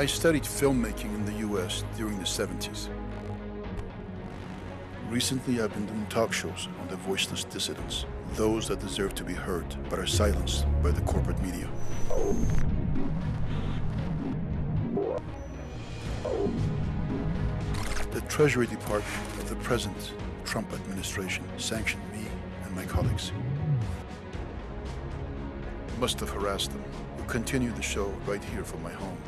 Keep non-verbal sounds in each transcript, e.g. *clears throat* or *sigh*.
I studied filmmaking in the US during the 70s. Recently, I've been doing talk shows on the voiceless dissidents, those that deserve to be heard but are silenced by the corporate media. The Treasury Department of the present Trump administration sanctioned me and my colleagues. Must have harassed them. We'll continue the show right here from my home.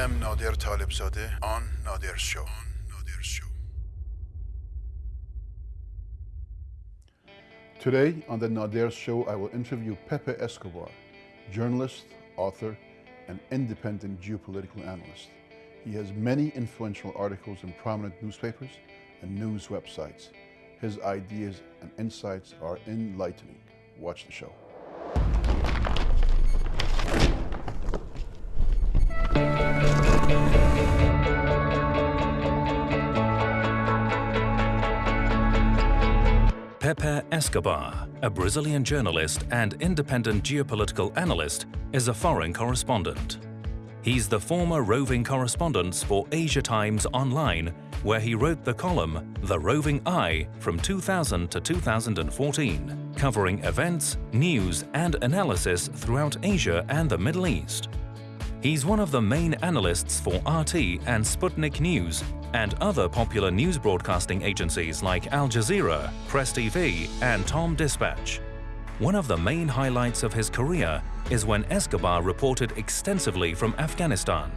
Am Talebzadeh on show. Today on the Nader Show, I will interview Pepe Escobar, journalist, author, and independent geopolitical analyst. He has many influential articles in prominent newspapers and news websites. His ideas and insights are enlightening. Watch the show. Pepe Escobar, a Brazilian journalist and independent geopolitical analyst, is a foreign correspondent. He's the former roving correspondent for Asia Times Online, where he wrote the column The Roving Eye from 2000 to 2014, covering events, news and analysis throughout Asia and the Middle East. He's one of the main analysts for RT and Sputnik News and other popular news broadcasting agencies like Al Jazeera, Press TV and Tom Dispatch. One of the main highlights of his career is when Escobar reported extensively from Afghanistan.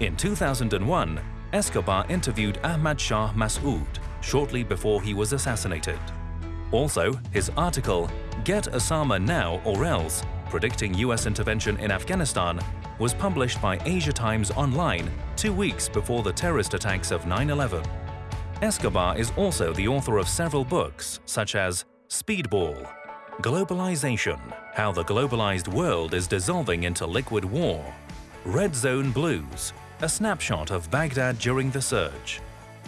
In 2001, Escobar interviewed Ahmad Shah Massoud shortly before he was assassinated. Also, his article, Get Osama Now or Else, predicting US intervention in Afghanistan, was published by Asia Times Online two weeks before the terrorist attacks of 9-11. Escobar is also the author of several books, such as Speedball, Globalistan, How the Globalized World is Dissolving into Liquid War, Red Zone Blues, A Snapshot of Baghdad During the Surge,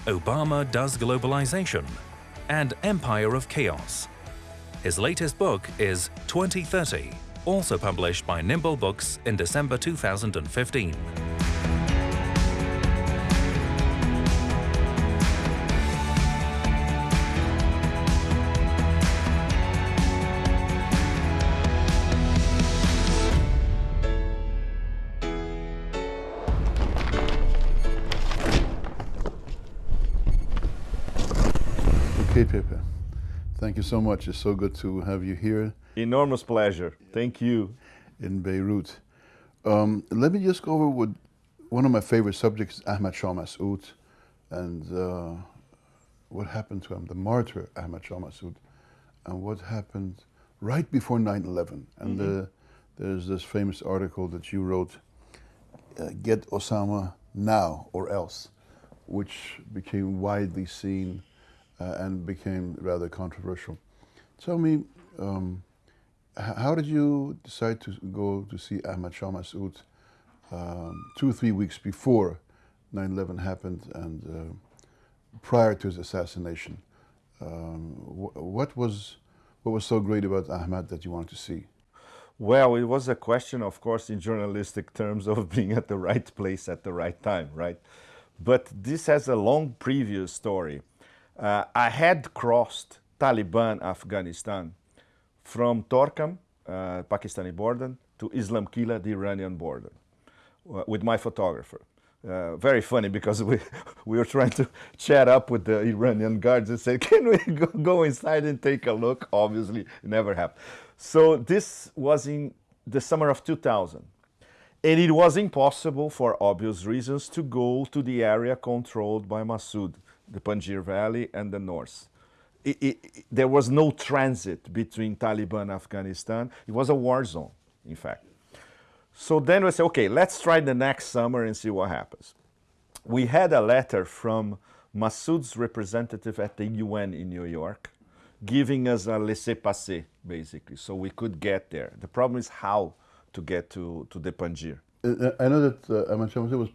Obama Does Globalistan, and Empire of Chaos. His latest book is 2030, also published by Nimble Books in December 2015. Thank you so much. It's so good to have you here Enormous pleasure. Thank you. in Beirut. Um, let me just go over with one of my favorite subjects, Ahmad Shah Massoud, and uh, what happened to him, the martyr Ahmad Shah Massoud, and what happened right before 9-11. And uh, there's this famous article that you wrote, uh, Get Osama Now or Else, which became widely seen uh, and became rather controversial. Tell me, um, how did you decide to go to see Ahmad Shah Massoud um, two or three weeks before 9-11 happened and uh, prior to his assassination? Um, wh- what was what was so great about Ahmad that you wanted to see? Well, it was a question, of course, in journalistic terms of *laughs* being at the right place at the right time, right? But this has a long previous story. Uh, I had crossed Taliban Afghanistan from Torkham, uh, Pakistani border, to Islam Qala, the Iranian border, uh, with my photographer. Uh, very funny because we, *laughs* we were trying to chat up with the Iranian guards and say, *laughs* can we go, inside and take a look? Obviously, it never happened. So this was in the summer of 2000. And it was impossible, for obvious reasons, to go to the area controlled by Massoud, the Panjshir Valley and the north. It, it, there was no transit between Taliban and Afghanistan. It was a war zone, in fact. So then we said, okay, let's try the next summer and see what happens. We had a letter from Massoud's representative at the UN in New York giving us a laissez-passer, basically, so we could get there. The problem is how to get to, to the Panjshir. Uh, I know that uh, Ahmad Shah was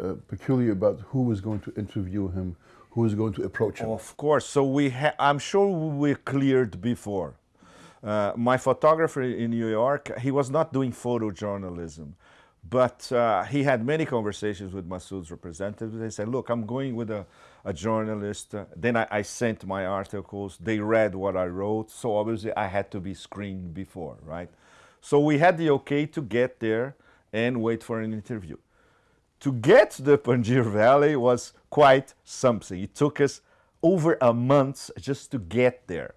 uh, peculiar about who was going to interview him, who was going to approach him. Of course. So we, I'm sure we cleared before. Uh, my photographer in New York, he was not doing photojournalism, but uh, he had many conversations with Masoud's representatives. They said, "Look, I'm going with a, a journalist." Uh, then I, I, sent my articles. They read what I wrote, so obviously I had to be screened before, right? So we had the okay to get there and wait for an interview to get to the Panjshir Valley was quite something. It took us over a month just to get there.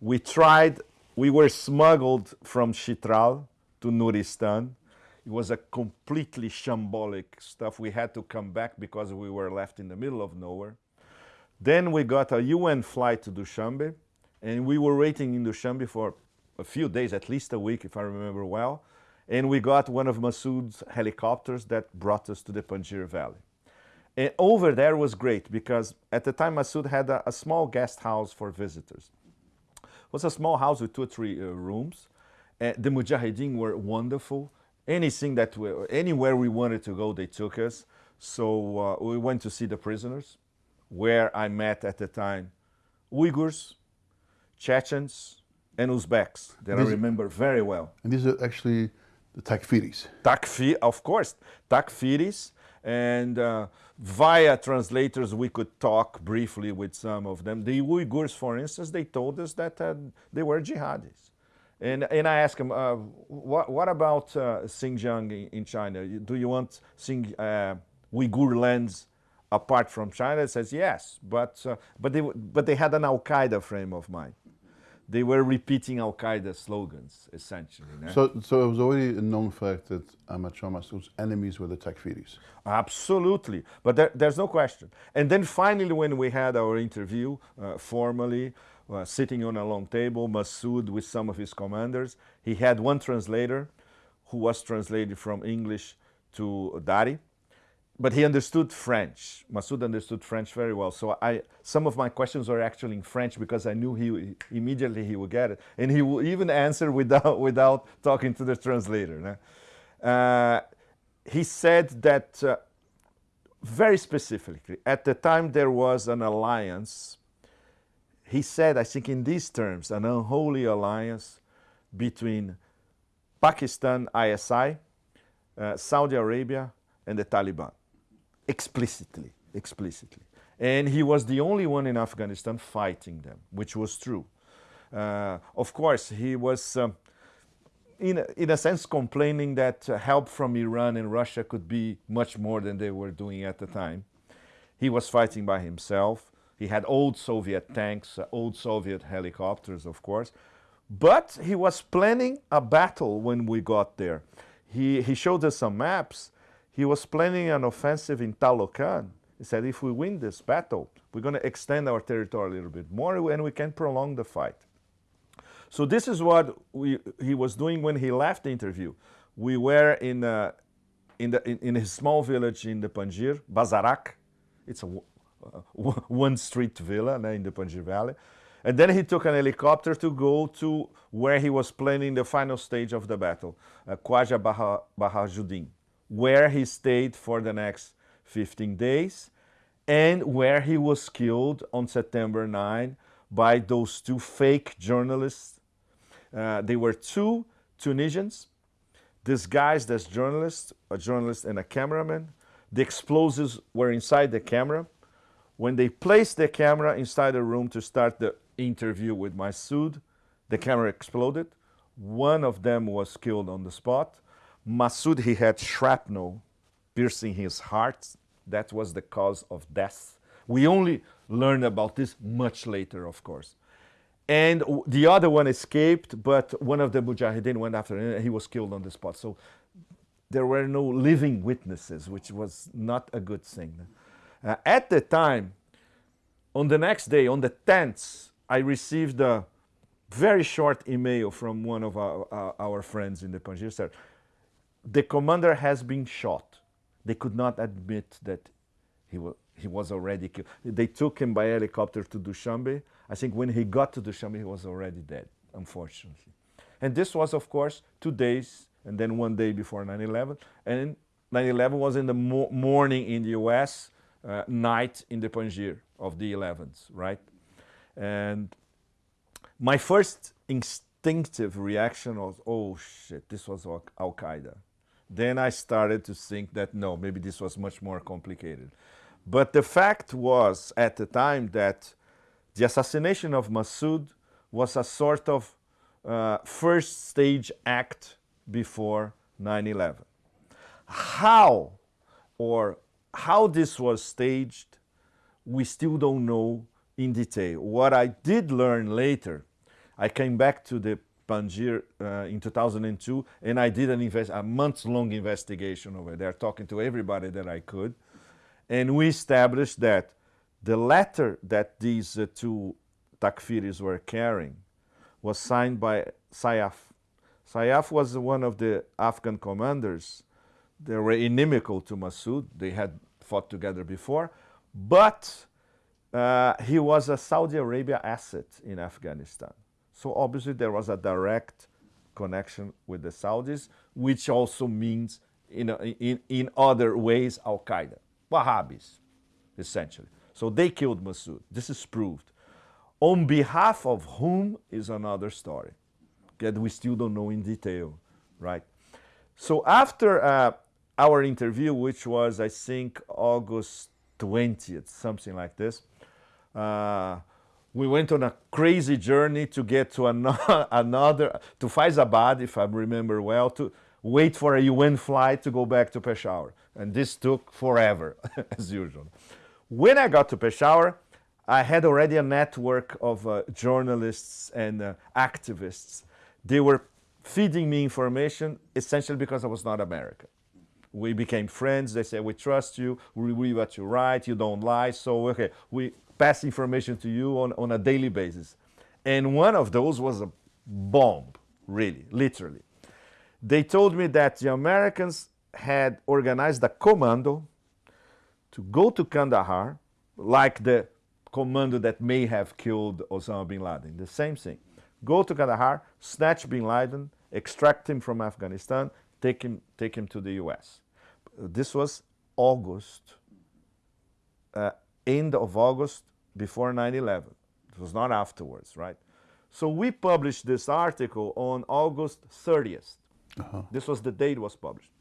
We tried, we were smuggled from Chitral to Nuristan. It was a completely shambolic stuff. We had to come back because we were left in the middle of nowhere. Then we got a UN flight to Dushanbe, and we were waiting in Dushanbe for a few days, at least a week, if I remember well and we got one of Masoud's helicopters that brought us to the Panjshir Valley. And over there was great because at the time Masoud had a, a small guest house for visitors. It was a small house with two or three uh, rooms. Uh, the Mujahideen were wonderful. Anything that we, anywhere we wanted to go, they took us. So uh, we went to see the prisoners, where I met at the time Uyghurs, Chechens, and Uzbeks that I remember very well. And these are actually the Takfiris. Takfir, of course, Takfiris. And uh, via translators, we could talk briefly with some of them. The Uyghurs, for instance, they told us that uh, they were jihadis. And, and I asked them, uh, what, what about uh, Xinjiang in, in, China? Do you want Xing, uh, Uyghur lands apart from China? It says yes, but, uh, but, they, but they had an Al Qaeda frame of mind they were repeating Al Qaeda slogans, essentially. So, so it was already a known fact that Ahmad Shah Massoud's enemies were the Takfiris. Absolutely, but there, there's no question. And then finally, when we had our interview uh, formally, uh, sitting on a long table, Massoud with some of his commanders, he had one translator who was translated from English to Dari but he understood French. Masoud understood French very well. So I, some of my questions were actually in French because I knew he immediately he would get it, and he would even answer without *laughs* without talking to the translator. Uh, he said that uh, very specifically at the time there was an alliance. He said, I think in these terms, an unholy alliance between Pakistan, ISI, uh, Saudi Arabia, and the Taliban explicitly, explicitly. And he was the only one in Afghanistan fighting them, which was true. Uh, of course, he was, um, in, a, in a sense, complaining that help from Iran and Russia could be much more than they were doing at the time. He was fighting by himself. He had old Soviet tanks, uh, old Soviet helicopters, of course. But he was planning a battle when we got there. He, he showed us some maps he was planning an offensive in Taloqan. He said, if we win this battle, we're going to extend our territory a little bit more and we can prolong the fight. So this is what we, he was doing when he left the interview. We were in, a, in, the, in, in, small village in the Panjshir, Bazarak. It's a uh, *laughs* one street villa in the Panjshir Valley. And then he took an helicopter to go to where he was planning the final stage of the battle, uh, Khwaja Bahauddin where he stayed for the next 15 days and where he was killed on September 9 by those two fake journalists. Uh, they were two Tunisians disguised as journalists, a journalist and a cameraman. The explosives were inside the camera. When they placed the camera inside the room to start the interview with Masoud, the camera exploded. One of them was killed on the spot. Masoud, he had shrapnel piercing his heart. That was the cause of death. We only learned about this much later, of course. And the other one escaped, but one of the Mujahideen went after him and he was killed on the spot. So there were no living witnesses, which was not a good thing. Uh, at the time, on the next day, on the 10th, I received a very short email from one of our, uh, our friends in the Panjshir. The commander has been shot. They could not admit that he, was he was already killed. They took him by helicopter to Dushanbe. I think when he got to Dushanbe, he was already dead, unfortunately. And this was, of course, two days and then one day before 9 11. And 9 11 was in the mo morning in the US. uh, night in the Panjshir of the 11th, right? And my first instinctive reaction was, oh shit, this was Al Qaeda. Then I started to think that no, maybe this was much more complicated. But the fact was at the time that the assassination of Massoud was a sort of uh, first stage act before 9 11. How or how this was staged, we still don't know in detail. What I did learn later, I came back to the Panjshir uh, in 2002 and I did an invest a month-long investigation over there, talking to everybody that I could. And we established that the letter that these uh, two takfiris were carrying was signed by Sayyaf. Sayyaf was one of the Afghan commanders. They were inimical to Massoud. They had fought together before. But uh, he was a Saudi Arabia asset in Afghanistan. So obviously there was a direct connection with the Saudis, which also means in, in, in other ways Al-Qaeda, Wahhabis, essentially. So they killed Massoud. This is proved. On behalf of whom is another story that we still don't know in detail, right? So after uh, our interview, which was, I think, August 20th, something like this, uh, we went on a crazy journey to get to another, *laughs* another, to Faizabad, if I remember well, to wait for a UN flight to go back to Peshawar. And this took forever, *laughs* as usual. When I got to Peshawar, I had already a network of uh, journalists and uh, activists. They were feeding me information essentially because I was not American. We became friends. They said, we trust you. We read what you write. You don't lie. So, okay, we pass information to you on, on a daily basis. And one of those was a bomb, really, literally. They told me that the Americans had organized a commando to go to Kandahar, like the commando that may have killed Osama bin Laden. The same thing. Go to Kandahar, snatch bin Laden, extract him from Afghanistan, take him, take him to the US. This was August, uh, end of August before 9-11. It was not afterwards, right? So we published this article on August 30th. Uh -huh. This was the date it was published.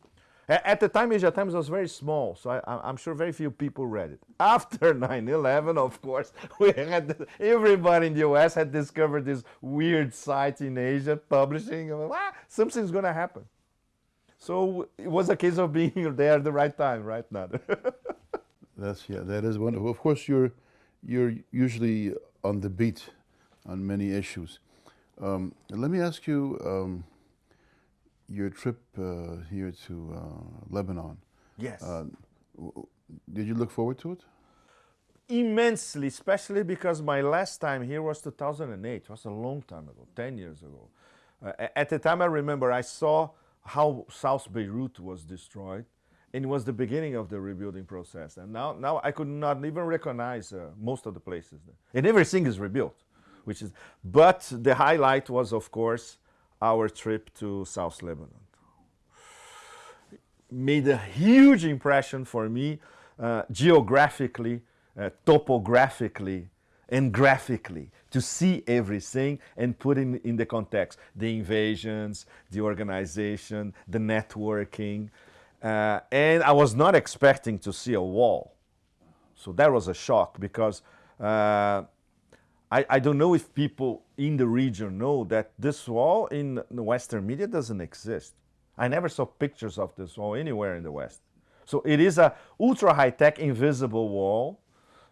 At the time, Asia Times was very small, so I, am sure very few people read it. *laughs* After 9-11, of course, we had everybody in the US had discovered this weird site in Asia publishing, ah, something's going to happen. So it was a case of being *laughs* there at the right time, right, Nader? *laughs* That's, yeah, that is wonderful. Of course, you're, you're usually on the beat on many issues. Um, let me ask you, um, your trip uh, here to uh, Lebanon. Yes. Uh, did you look forward to it? Immensely, especially because my last time here was 2008. It was a long time ago, 10 years ago. Uh, at the time, I remember I saw how South Beirut was destroyed, and it was the beginning of the rebuilding process. And now, now I could not even recognize uh, most of the places. And everything is rebuilt, which is. But the highlight was, of course, our trip to South Lebanon. Made a huge impression for me uh, geographically, uh, topographically, and graphically to see everything and put in, in the context the invasions, the organization, the networking. Uh, and I was not expecting to see a wall. So that was a shock because uh, I, I don't know if people in the region know that this wall in the Western media doesn't exist. I never saw pictures of this wall anywhere in the West. So it is a ultra high-tech invisible wall,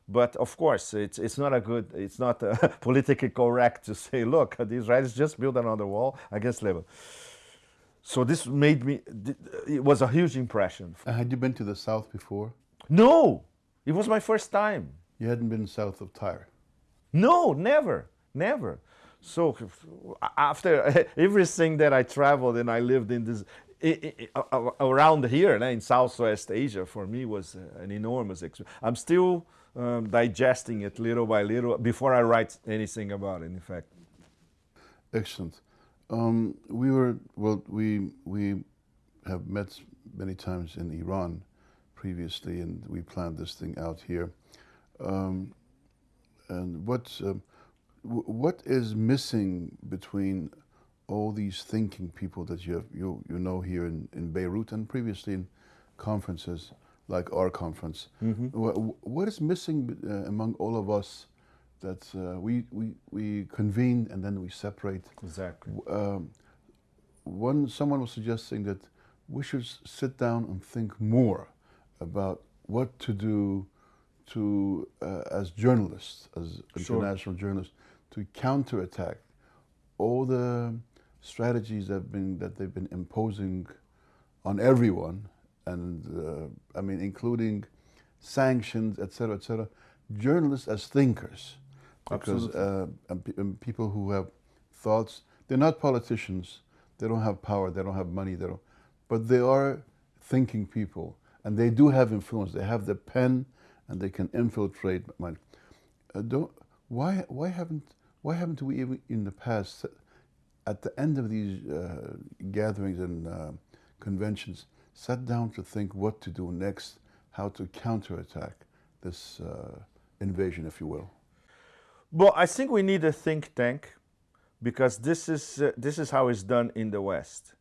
but of course it's, it's not a good, it's not uh, *laughs* politically correct to say, look, the Israelis just built another wall against Lebanon. So this made me, it was a huge impression. Uh, had you been to the south before? No, it was my first time. You hadn't been south of Tyre? No, never, never. So after *laughs* everything that I traveled and I lived in this around here in Southwest Asia, for me was an enormous experience. I'm still um, digesting it little by little before I write anything about it. In fact. Excellent. Um, we were well. We we have met many times in Iran previously, and we planned this thing out here. Um, and what um, what is missing between all these thinking people that you have, you you know here in, in Beirut and previously in conferences like our conference? Mm-hmm. What, what is missing uh, among all of us that uh, we, we we convene and then we separate? Exactly. Um, one someone was suggesting that we should s- sit down and think more about what to do to uh, as journalists, as Sure. international journalists, to counterattack all the strategies that have been that they've been imposing on everyone, and uh, I mean including sanctions, etc., etc. Journalists as thinkers, because uh, and and people who have thoughts. They're not politicians. They don't have power. They don't have money. They don't, but they are thinking people, and they do have influence. They have the pen, and they can infiltrate mind. Uh, don't why why haven't why haven't we even in the past at the end of these uh, gatherings and uh, conventions sat down to think what to do next, how to counterattack this uh, invasion, if you will. Well, I think we need a think tank because this is uh, this is how it's done in the West.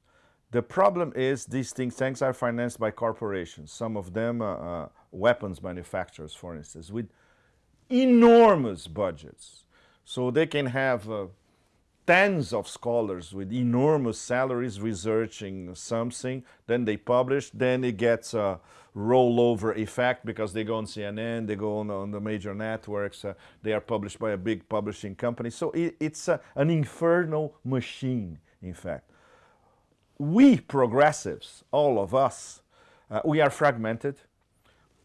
The problem is these think tanks are financed by corporations. Some of them, uh, uh, weapons manufacturers, for instance, with enormous budgets. So they can have uh, tens of scholars with enormous salaries researching something. Then they publish. Then it gets a rollover effect because they go on CNN, they go on, on the major networks. Uh, they are published by a big publishing company. So it, it's uh, an infernal machine, in fact. We progressives, all of us, uh, we are fragmented.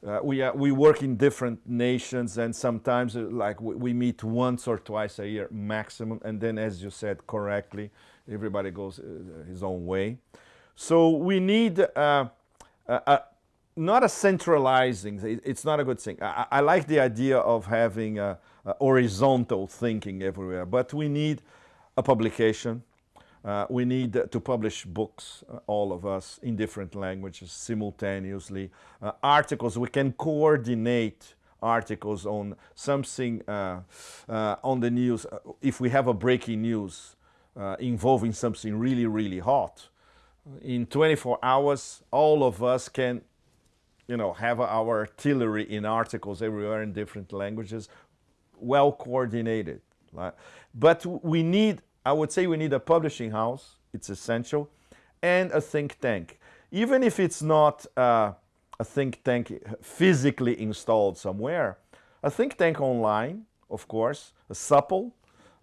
Uh, we, are, we work in different nations and sometimes uh, like we, we meet once or twice a year maximum and then as you said correctly everybody goes uh, his own way so we need uh, not a centralizing it's not a good thing i, I like the idea of having a, a horizontal thinking everywhere but we need a publication uh, we need to publish books, uh, all of us, in different languages simultaneously. Uh, articles, we can coordinate articles on something uh, uh, on the news. Uh, If we have a breaking news involving something really, really hot, in 24 hours, all of us can you know, have our artillery in articles everywhere in different languages, well coordinated. Like, but we need, I would say, we need a publishing house. It's essential, and a think tank. Even if it's not uh, a think tank physically installed somewhere, a think tank online, of course, a supple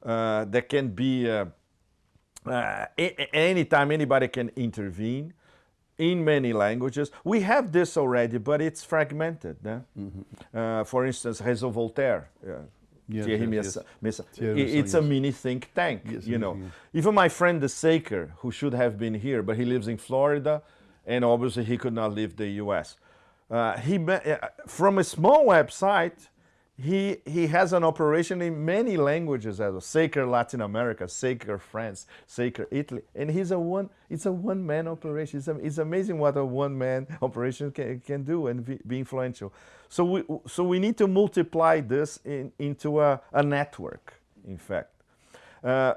uh, that can be. Uh, uh, anytime anybody can intervene in many languages. We have this already, but it's fragmented. eh? Uh, for instance, Réseau Voltaire. Uh, Yes, yes, yes. Meyssan. Thierry I- Meyssan, It's a mini think tank, you know. Even my friend the Saker, who should have been here, but he lives in Florida, and obviously he could not leave the U.S. Uh, he uh, from a small website, he he has an operation in many languages as well. Saker Latin America, Saker France, Saker Italy, and he's a one. It's a one man operation. It's, am- it's amazing what a one man *laughs* operation can, can do and be, be influential. So we so we need to multiply this in, into a, a network. In fact. Uh,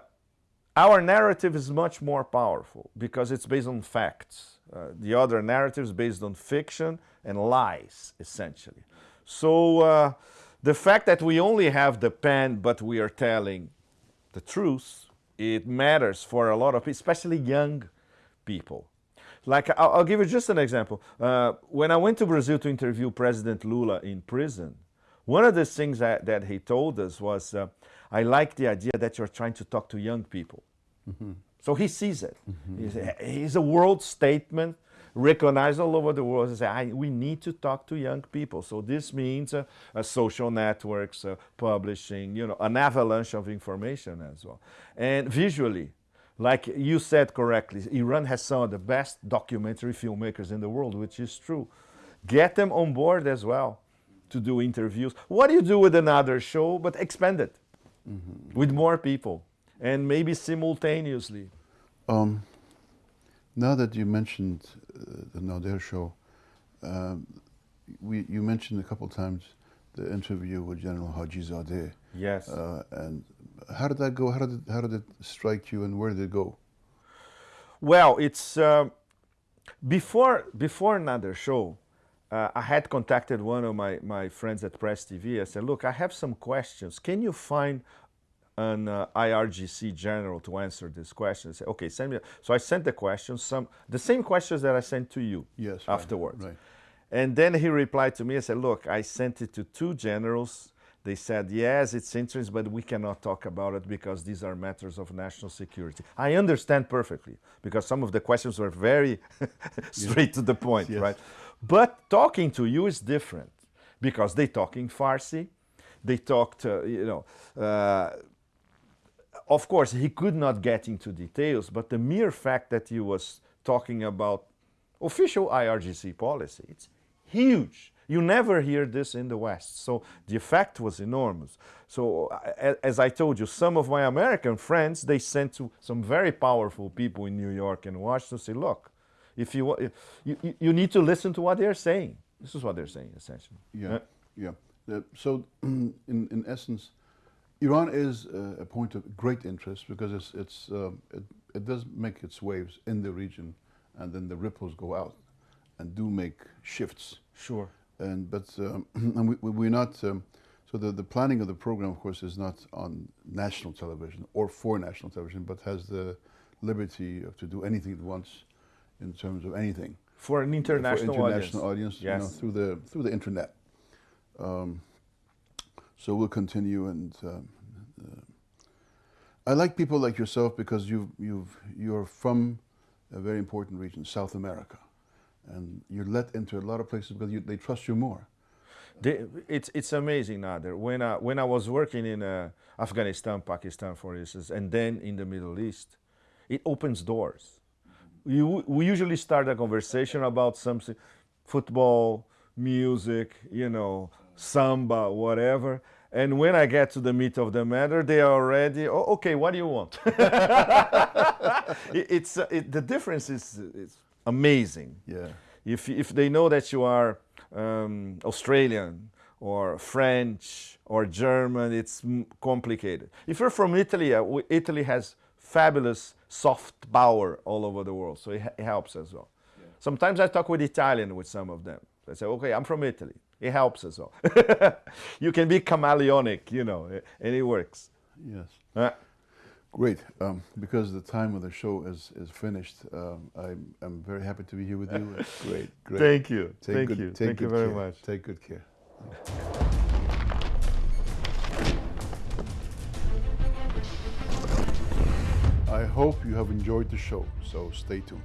our narrative is much more powerful because it's based on facts. Uh, the other narrative is based on fiction and lies, essentially. So uh, the fact that we only have the pen, but we are telling the truth, it matters for a lot of people, especially young people. Like, I'll, I'll give you just an example. Uh, when I went to Brazil to interview President Lula in prison, one of the things that, that he told us was, uh, I like the idea that you're trying to talk to young people. So he sees it. He's, a, he's a world statement recognized all over the world. Said, I, we need to talk to young people. So this means uh, uh, social networks, uh, publishing, you know, an avalanche of information as well. And visually, like you said correctly, Iran has some of the best documentary filmmakers in the world, which is true. Get them on board as well to do interviews. What do you do with another show, but expand it with more people and maybe simultaneously? Um, now that you mentioned uh, the Nader show, um, we, you mentioned a couple times the interview with General Haji Zadeh. Yes. Uh, and how did that go? How did, it, how did it strike you and where did it go? Well, it's uh, before before another show. Uh, I had contacted one of my, my friends at Press TV. I said, "Look, I have some questions. Can you find an uh, IRGC general to answer this question?" Said, "Okay, send me." So I sent the questions, some the same questions that I sent to you. Yes. Afterwards. Right. And then he replied to me. I said, "Look, I sent it to two generals they said, yes, it's interesting, but we cannot talk about it because these are matters of national security. I understand perfectly because some of the questions were very *laughs* straight to the point, Yes. right? But talking to you is different because they talk in Farsi, they talked, uh, you know, uh, of course, he could not get into details, but the mere fact that he was talking about official IRGC policy, it's huge. You never hear this in the West. So the effect was enormous. So as I told you, some of my American friends, they sent to some very powerful people in New York and Washington say, look, if you, if you, need to listen to what they're saying. This is what they're saying, essentially. Yeah, yeah. Uh, so, *clears throat* in, in essence, Iran is uh, a point of great interest because it's, it's, um, it, it does make its waves in the region and then the ripples go out and do make shifts. Sure. And, but um, *clears throat* and we, we- we're not, um, so the, the planning of the program, of course, is not on national television or for national television, but has the liberty of to do anything it wants in terms of anything For an international, for international audience. audience, you know, Yes. through the through the internet. Um, so we'll continue, and um, uh, I like people like yourself because you've you've you're from a very important region, South America, and you're let into a lot of places because you, they trust you more. They, it's it's amazing, Nader. When I when I was working in uh, Afghanistan, Pakistan, for instance, and then in the Middle East, it opens doors. You, we usually start a conversation about something, football, music, you know, samba, whatever. And when I get to the meat of the matter, they are already, oh, okay, what do you want? *laughs* It- it's uh, it, the difference is, is amazing Yeah, if, if they know that you are um, Australian or French or German, it's m- complicated. If you're from Italy, uh, Italy has fabulous soft power all over the world, so it, it helps as well. Sometimes I talk with Italian with some of them. I say, okay, I'm from Italy. It helps as well. *laughs* you can be chameleonic, you know, and it works. yes. Uh, Great. Um, because the time of the show is, is finished, um, I'm, I'm very happy to be here with you. *laughs* It's great, great. Thank you. Take Thank good, you. Take Thank you very care. much. Take good care. I hope you have enjoyed the show, so stay tuned.